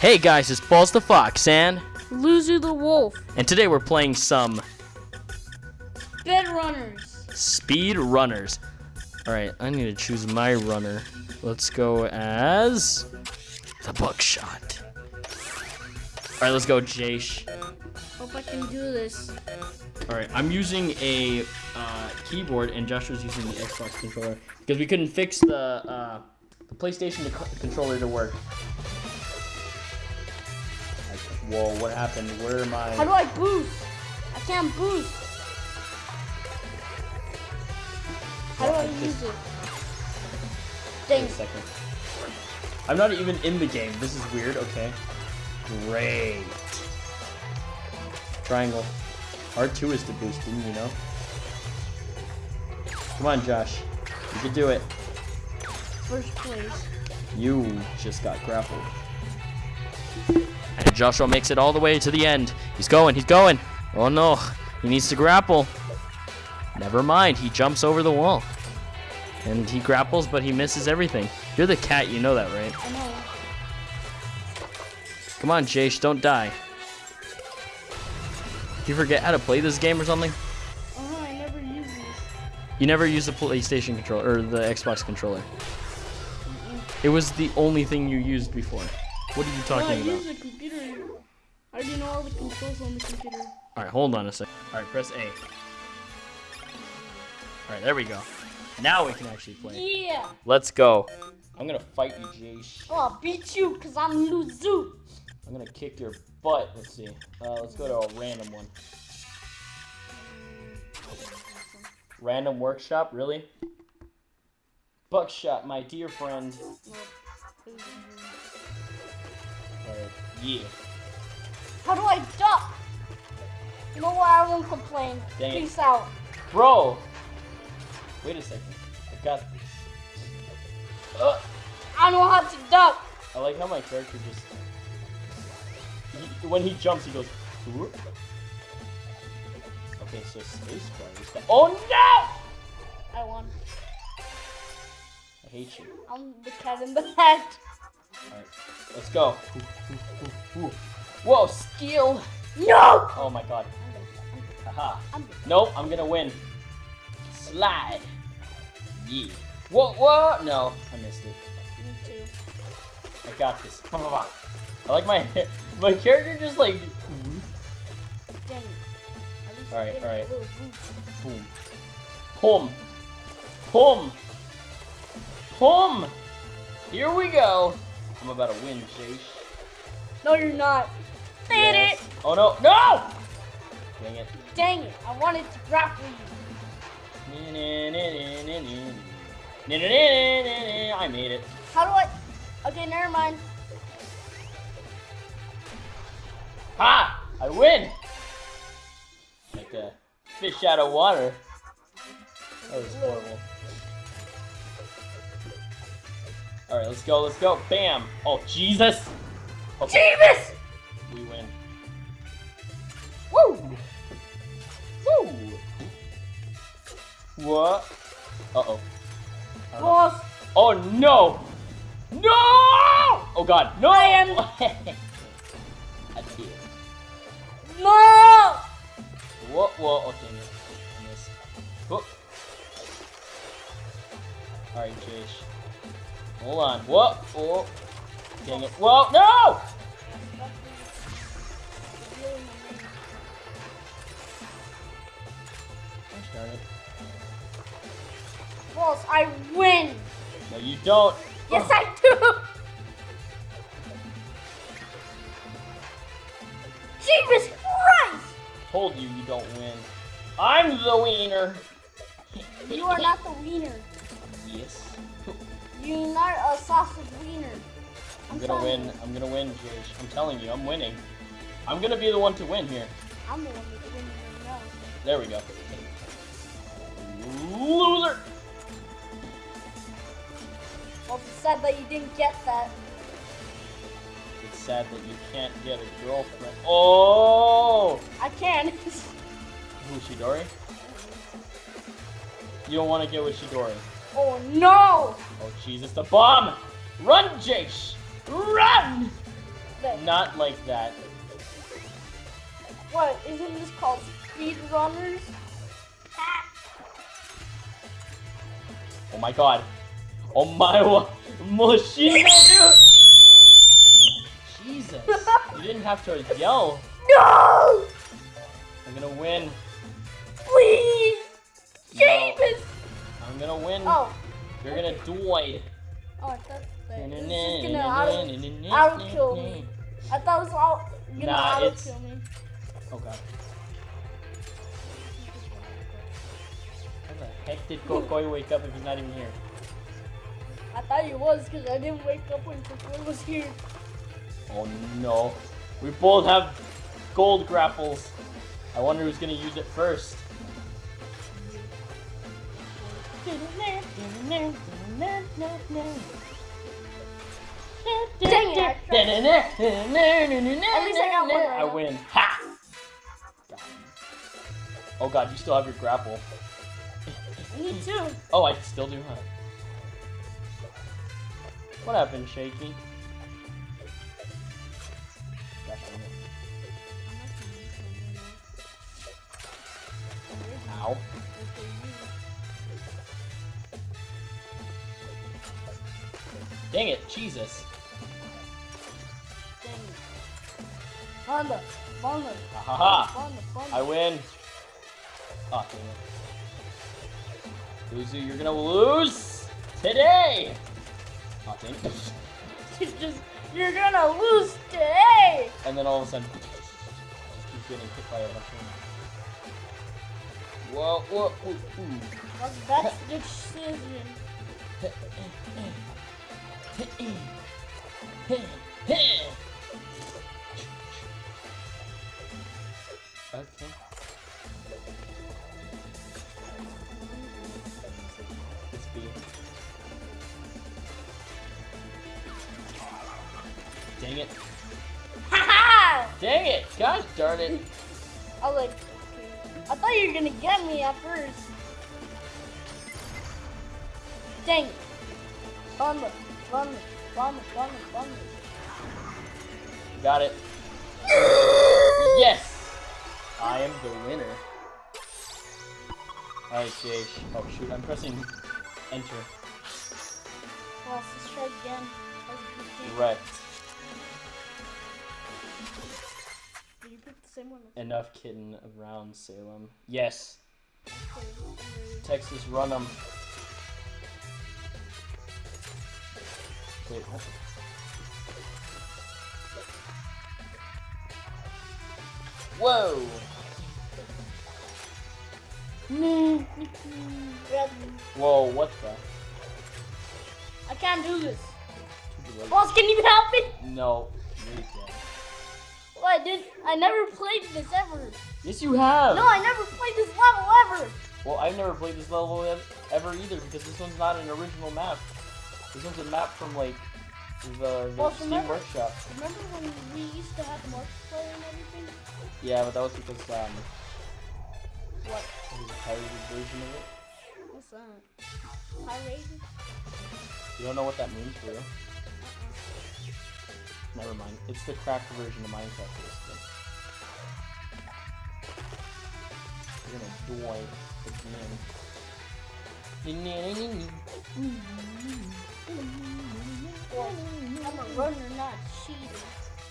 Hey guys, it's Balls the Fox and Luzu the Wolf. and today we're playing some Bed Runners. Speed Runners. All right, I need to choose my runner. Let's go as the Buckshot. All right, let's go, Jace. Hope I can do this. All right, I'm using a uh, keyboard and Joshua's using the Xbox controller because we couldn't fix the uh, the PlayStation controller to work. Whoa, what happened? Where am I? How do I boost? I can't boost. How do I use it? Wait a second. I'm not even in the game. This is weird. Okay. Great. Triangle. R2 is to boost, didn't you know? Come on, Josh. You can do it. First place. You just got grappled. Joshua makes it all the way to the end. He's going, he's going. Oh no, he needs to grapple. Never mind, he jumps over the wall. And he grapples, but he misses everything. You're the cat, you know that, right? I know. Come on, Jace, don't die. You forget how to play this game or something? Uh-huh, I never use these. You never used the PlayStation controller or the Xbox controller. It was the only thing you used before. What are you No, I talking about? use the computer. I already know all the controls on the computer. All right, hold on a sec. All right, press A. All right, there we go. Now we can actually play. Yeah. Let's go. I'm gonna fight you, Jace. Oh, I'll beat you because I'm Luzu. I'm gonna kick your butt. Let's see. Uh, let's go to a random one. Random workshop, really? Buckshot, my dear friend. Yeah. How do I duck? You know what? I won't complain. Dang it. Peace out. Bro! Wait a second. I got this. Uh, I know how to duck. I like how my character just. He, when he jumps, he goes. "Whoop." Okay, so space bar. Oh no! I won. I hate you. I'm the cat in the hat. Alright, let's go. Ooh. Whoa, skill! No! Oh my god. Haha. I'm Nope, I'm gonna win. Slide. Yeah. Whoa, whoa! No, I missed it. me too. I got this. Blah, blah. I like my my character just like Dang it. At least Alright, give it a alright. boom. Pum. Pum. Pum. Here we go. I'm about to win, Chase. No, you're not. Dang Yes. it! Oh no, no! Dang it. Dang it! I wanted to grapple you. I made it. How do I? Okay, never mind. Ha! I win! Like a fish out of water. That was horrible. Alright, let's go, let's go. Bam! Oh, Jesus! Okay, Jeebus! we win. Woo! Woo! What? Uh-oh. I don't know. Boss, Oh, no! No! Oh, God, no! I am- I did. no! Whoa, whoa, okay, miss. I missed. Oh. Alright, Jish. Hold on. Whoa, oh. whoa. Dang it. Whoa, no! Darn it. I win. No, you don't. Yes, I do. Jesus Christ! Told you you don't win. I'm the wiener. You are not the wiener. Yes. You're not a sausage wiener. I'm gonna win. you. I'm gonna win, Jish. I'm telling you, I'm winning. I'm gonna be the one to win here. I'm the one right now. There we go. Loser! Well, it's sad that you didn't get that. It's sad that you can't get a girlfriend. Oh! I can. Who, Shidori? You don't want to get with Shidori. oh no! Oh, Jesus, the bomb! Run, Jace! Run! Not like that. What? Isn't this called speedrunners? Oh my god. Oh my wa- machine. Jesus. You didn't have to yell. No! I'm gonna win. Please! No. James! I'm gonna win. Oh. You're gonna die. Oh, I thought that it was just gonna auto, auto kill me. I thought it was all gonna Nah, auto kill me. Oh god. Heck did Kokoi wake up if he's not even here? I thought he was because I didn't wake up when Kokoi was here. Oh no. We both have gold grapples. I wonder who's gonna use it first. Dang it! At least I got one I win. Ha! Oh god, you still have your grapple. Me too. Oh, I still do, huh? What happened, Shaky? Gosh, dang it. Ow. Dang it, Jesus. Dang it. Honda, Honda, Ha ha ha! I win. Oh, it. You're gonna lose today! Oh, dang just, you're gonna lose today! And then all of a sudden, keep getting hit by a Whoa, whoa, ooh, ooh. That's, that's the decision. Okay. Dang it. Ha Dang it! Gosh darn it. I was like, I thought you were gonna get me at first. Dang it. Honda, Honda, Honda, Honda, Honda. Got it. Yes! I am the winner. Alright, Jay. Oh shoot, I'm pressing enter. Well, let's try again. That was a good game. Right. Same one? Enough kitten around Salem. Yes. Okay. Texas run 'em. Wait, what? Whoa! Whoa, what the? I can't do this. Boss, can you help me? No, you're dead. Well, I did. I never played this ever. Yes, you have! No, I never played this level ever. Well, I've never played this level ev- ever either because this one's not an original map. This one's a map from like the, the Well, Steam remember- Workshop. Remember when we used to have the multiplayer and everything? Yeah, but that was because um, What? it was a pirated version of it. What's that? Pirated? You don't know what that means for real? Never mind. It's the cracked version of Minecraft, basically. You're gonna die again. Well, I'm a runner, not a cheater.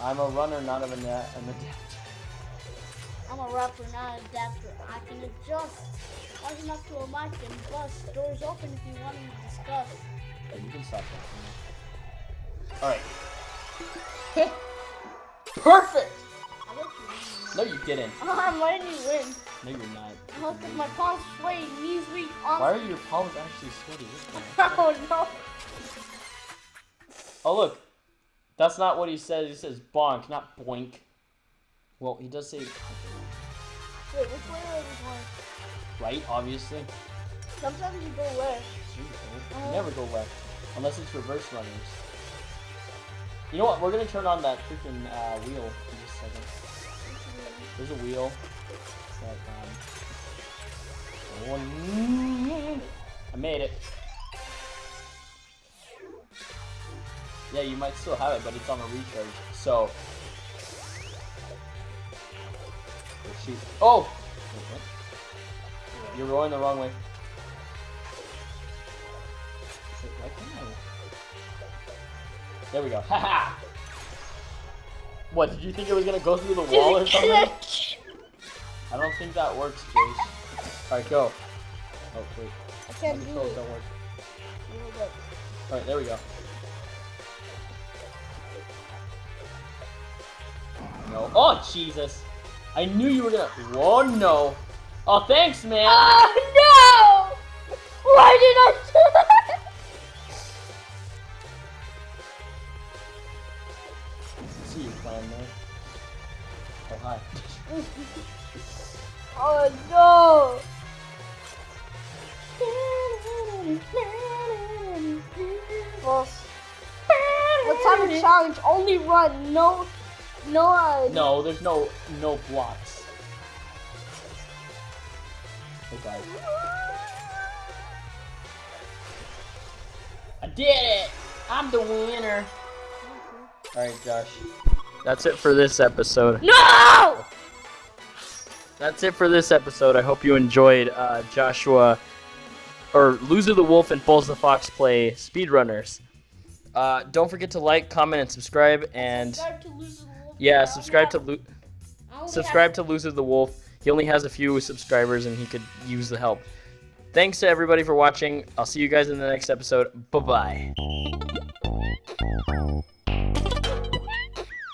I'm a runner, not of a net, an adapter. I'm a rapper, not an adapter. I can adjust. Large enough to a mic and bust. Doors open if you want to discuss. Hey, you can stop that. Alright. Perfect! I let you win. No, you didn't. I'm letting you win. No, you're not. Hope that my palms sway, knees weak, arms. Why are your palms actually sweaty? What's going on? Oh no. Oh, look. That's not what he says. He says bonk, not boink. Well, he does say Wait, which way are we going? right, obviously. Sometimes you go left. You. You oh. never go left. Unless it's reverse runners. You know what? We're gonna turn on that freaking uh, wheel in just a second. There's a wheel. That, um. I made it. Yeah, you might still have it, but it's on a recharge. So. Oh. Oh! You're going the wrong way. There we go. Haha! What, did you think it was gonna go through the wall or something? I don't think that works, Jace. Alright, go. Oh, wait. I can't do controls it. don't work. Alright, there we go. No. Oh, Jesus. I knew you were gonna. Whoa, no. Oh, thanks, man. Oh no! Why did I do that? Plan, man. Oh, hi. Oh no! Well, let's have a challenge. Only run. No, no. Uh, No, there's no no blocks. Guys. I did it! I'm the winner. Alright, Josh. That's it for this episode. No! That's it for this episode. I hope you enjoyed uh, Joshua or Loser the Wolf and Bulls the Fox play speedrunners. Uh, don't forget to like, comment, and subscribe. And Subscribe to Loser the Wolf. yeah, subscribe to only Lo- have- I only subscribe to Loser the Wolf. He only has a few subscribers, and he could use the help. Thanks to everybody for watching. I'll see you guys in the next episode. Bye bye.